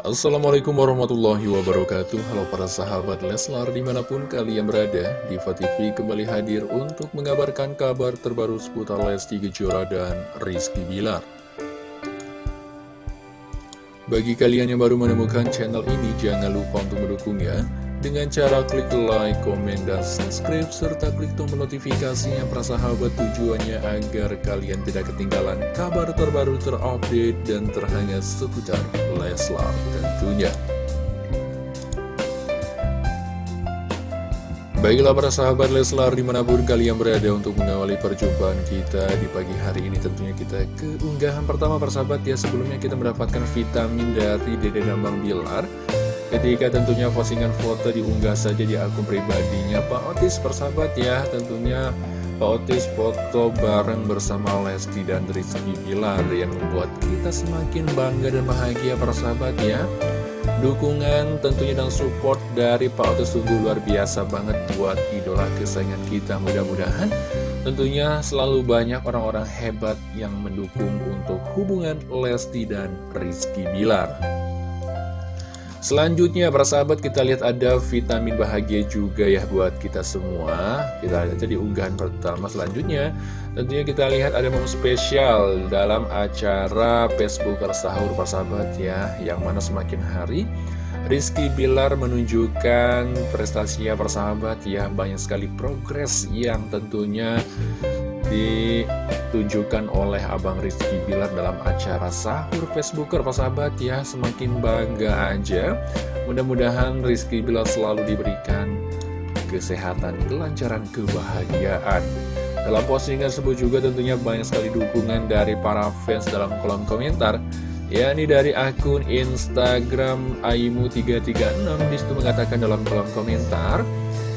Assalamualaikum warahmatullahi wabarakatuh. Halo para sahabat Leslar di mana pun kalian berada Diva TV kembali hadir untuk mengabarkan kabar terbaru seputar Lesti Kejora dan Rizky Bilar. Bagi kalian yang baru menemukan channel ini jangan lupa untuk mendukungnya dengan cara klik like, komen, dan subscribe, serta klik tombol notifikasinya para sahabat tujuannya agar kalian tidak ketinggalan kabar terbaru terupdate dan terhangat seputar Leslar tentunya. Baiklah para sahabat Leslar di mana pun kalian berada untuk mengawali perjumpaan kita di pagi hari ini tentunya kita keunggahan pertama para sahabat ya sebelumnya kita mendapatkan vitamin dari Dede Dambang Bilar Ketika tentunya postingan foto diunggah saja di akun pribadinya Pak Otis persahabat ya. Tentunya Pak Otis foto bareng bersama Lesti dan Rizky Bilar Yang membuat kita semakin bangga dan bahagia persahabat ya. Dukungan tentunya dan support dari Pak Otis sungguh luar biasa banget buat idola kesayangan kita. Mudah-mudahan tentunya selalu banyak orang-orang hebat yang mendukung untuk hubungan Lesti dan Rizky Bilar Selanjutnya para sahabat kita lihat ada vitamin bahagia juga ya buat kita semua. Kita lihat aja di unggahan pertama selanjutnya. Tentunya kita lihat ada momen spesial dalam acara Facebook Sahur para sahabat ya. Yang mana semakin hari Rizky Bilar menunjukkan prestasinya persahabat ya. Banyak sekali progres yang tentunya ditunjukkan oleh Abang Rizky Bilar dalam acara sahur Facebooker. Pak sahabat ya semakin bangga aja. Mudah-mudahan Rizky Bilar selalu diberikan kesehatan, kelancaran, kebahagiaan. Dalam postingan tersebut juga tentunya banyak sekali dukungan dari para fans dalam kolom komentar yakni dari akun Instagram Aimu336 di situ mengatakan dalam kolom komentar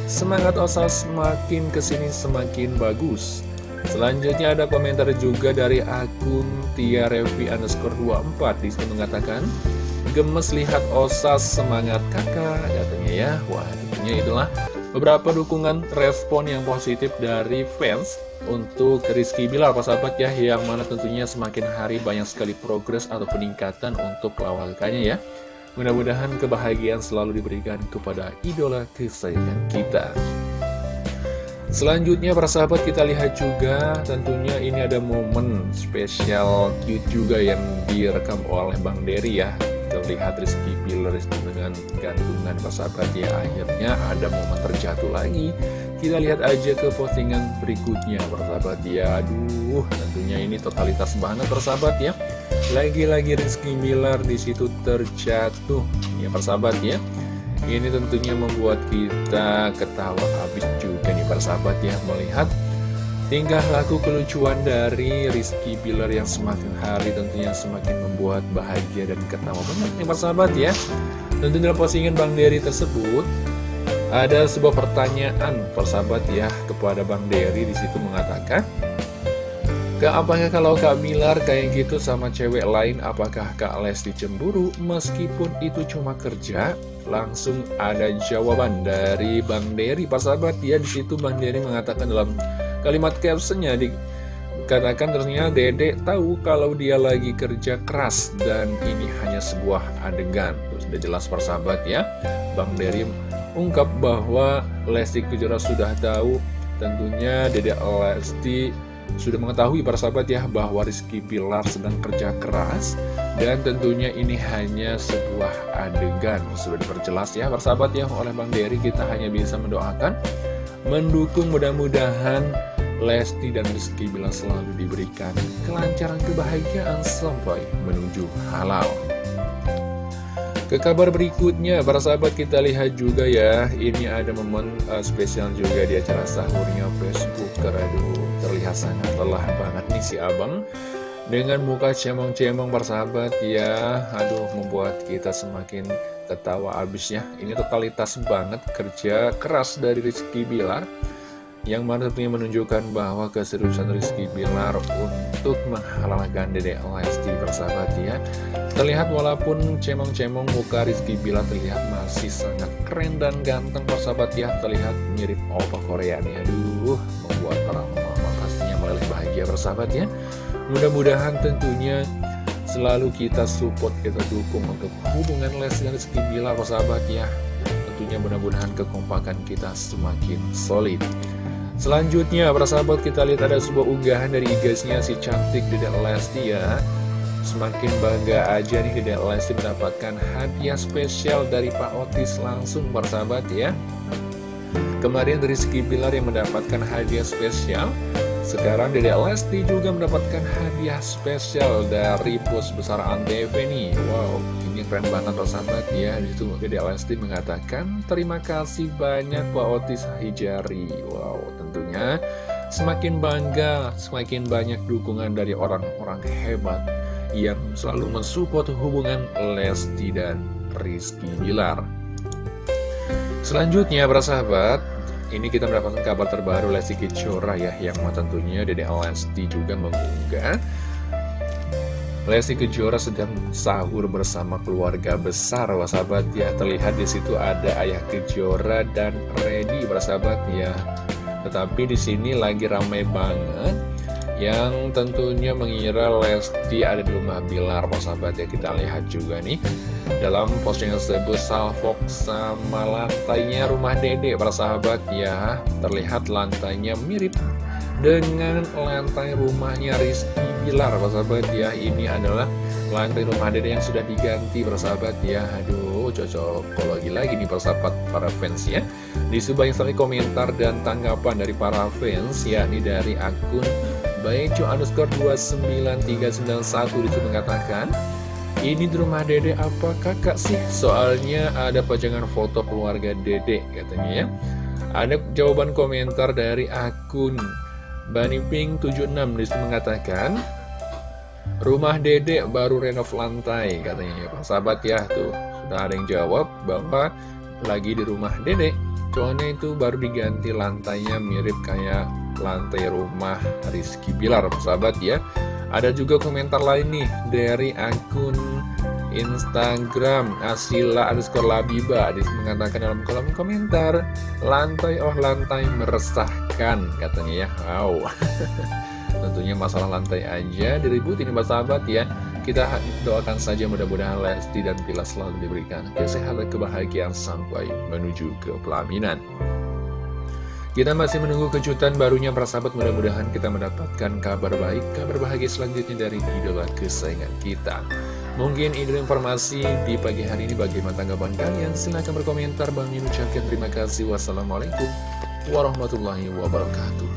Semangat Osas semakin ke sini semakin bagus Selanjutnya ada komentar juga dari akun Tia Revi underscore 24 Di situ mengatakan Gemes lihat osas semangat kakak katanya ya. Wah tentunya itulah. Beberapa dukungan respon yang positif dari fans untuk Rizky Bilar Pak sahabat ya Yang mana tentunya semakin hari banyak sekali progres atau peningkatan untuk lawakannya ya. Mudah-mudahan kebahagiaan selalu diberikan kepada idola kesayangan kita Selanjutnya para sahabat kita lihat juga tentunya ini ada momen spesial cute juga yang direkam oleh Bang Dery ya. Terlihat Rizky Bilar dengan gantungan para sahabat ya. Akhirnya ada momen terjatuh lagi. Kita lihat aja ke postingan berikutnya para sahabat ya. Aduh tentunya ini totalitas banget para sahabat ya. Lagi-lagi Rizky Bilar di situ terjatuh. Ya para sahabat ya. Ini tentunya membuat kita ketawa habis juga nih persahabat ya Melihat tingkah laku kelucuan dari Rizky Bilar yang semakin hari tentunya semakin membuat bahagia dan ketawa banget nih persahabat ya. Tentu dalam postingan Bang Dery tersebut ada sebuah pertanyaan persahabat ya kepada Bang Dery. Di situ mengatakan Kak, apakah kalau Kak Bilar kayak gitu sama cewek lain, apakah Kak Lesti cemburu meskipun itu cuma kerja? Langsung ada jawaban dari Bang Dery, Pak sahabat. Ya, di situ Bang Dery mengatakan dalam kalimat captionnya dikatakan ternyata Dede tahu kalau dia lagi kerja keras dan ini hanya sebuah adegan. Tuh, sudah jelas persahabat ya. Bang Dery ungkap bahwa Lesti Kejora sudah tahu tentunya Dede Lesti sudah mengetahui para sahabat ya bahwa Rizky Pilar sedang kerja keras dan tentunya ini hanya sebuah adegan. Sudah diperjelas ya para sahabat ya oleh Bang Dery kita hanya bisa mendoakan mendukung mudah-mudahan Lesti dan Rizky Bilar selalu diberikan kelancaran kebahagiaan sampai menuju halal ke kabar berikutnya, para sahabat kita lihat juga ya, ini ada momen uh, spesial juga di acara sahurnya Facebook. Aduh, terlihat sangat lelah banget nih si abang. Dengan muka cemong-cemong para sahabat ya, aduh membuat kita semakin ketawa abisnya. Ini totalitas banget kerja keras dari Rizky Bilar yang mana tentunya menunjukkan bahwa keseriusan Rizky Bilar untuk menghalalkan Dede Lesti bersahabat ya terlihat walaupun cemong-cemong muka Rizky Bilar terlihat masih sangat keren dan ganteng bersahabat ya terlihat mirip opa Korea nih aduh membuat para mama pastinya meleleh bahagia bersahabat ya mudah-mudahan tentunya selalu kita support, kita dukung untuk hubungan Lesti dan Rizky Bilar, sahabat ya. Tentunya mudah-mudahan kekompakan kita semakin solid. Selanjutnya, para sahabat kita lihat ada sebuah unggahan dari IG-nya si cantik Dedek Lesti ya. Semakin bangga aja nih Dedek Lesti mendapatkan hadiah spesial dari Pak Otis langsung para sahabat ya. Kemarin Rizky Bilar yang mendapatkan hadiah spesial sekarang Dede Lesti juga mendapatkan hadiah spesial dari bos besar Antv nih Wow, keren banget loh sahabat ya Di situ Dede Lesti mengatakan Terima kasih banyak Pak Otis Hijari. Wow, tentunya semakin bangga Semakin banyak dukungan dari orang-orang hebat Yang selalu mensupport hubungan Lesti dan Rizky Bilar. Selanjutnya para sahabat ini kita mendapatkan kabar terbaru Lesti Kejora ya Yang tentunya Dede Lesti juga mengunggah Lesti Kejora sedang sahur bersama keluarga besar sahabat. Ya Terlihat di situ ada ayah Kejora dan Redi sahabat ya. Tetapi di sini lagi ramai banget yang tentunya mengira Lesti ada di rumah Bilar sahabat. Ya kita lihat juga nih dalam postingan tersebut salfok sama lantainya rumah dede para sahabat. Ya Terlihat lantainya mirip dengan lantai rumahnya Rizky Bilar para sahabat ya Ini adalah lantai rumah dede yang sudah diganti para sahabat ya. Aduh cocok. Lagi nih para sahabat para fans ya. Di sebanyak sekali komentar dan tanggapan dari para fans yakni dari akun Baicu underscore 29391 di situ mengatakan ini di rumah dede apa kakak sih? Soalnya ada pajangan foto keluarga dede katanya ya. Ada jawaban komentar dari akun Baniping76 di situ mengatakan Rumah dede baru renov lantai katanya. Ya Sahabat ya tuh. Sudah ada yang jawab bahwa lagi di rumah dede Soalnya itu baru diganti lantainya mirip kayak lantai rumah Rizky Bilar sahabat ya. Ada juga komentar lain nih dari akun Instagram Asila underscore Labiba Adis mengatakan dalam kolom komentar Lantai oh lantai meresahkan katanya ya. Wow. Tentunya masalah lantai aja diributin Mbak sahabat ya. Kita doakan saja mudah-mudahan Lesti dan Bila selalu diberikan kesehatan kebahagiaan sampai menuju ke pelaminan. Kita masih menunggu kejutan barunya para sahabat. Mudah-mudahan kita mendapatkan kabar baik, kabar bahagia selanjutnya dari idola kesayangan kita. Mungkin ini informasi di pagi hari ini bagaimana tanggapan kalian? Silahkan berkomentar. Bang Min ucapkan terima kasih. Wassalamualaikum warahmatullahi wabarakatuh.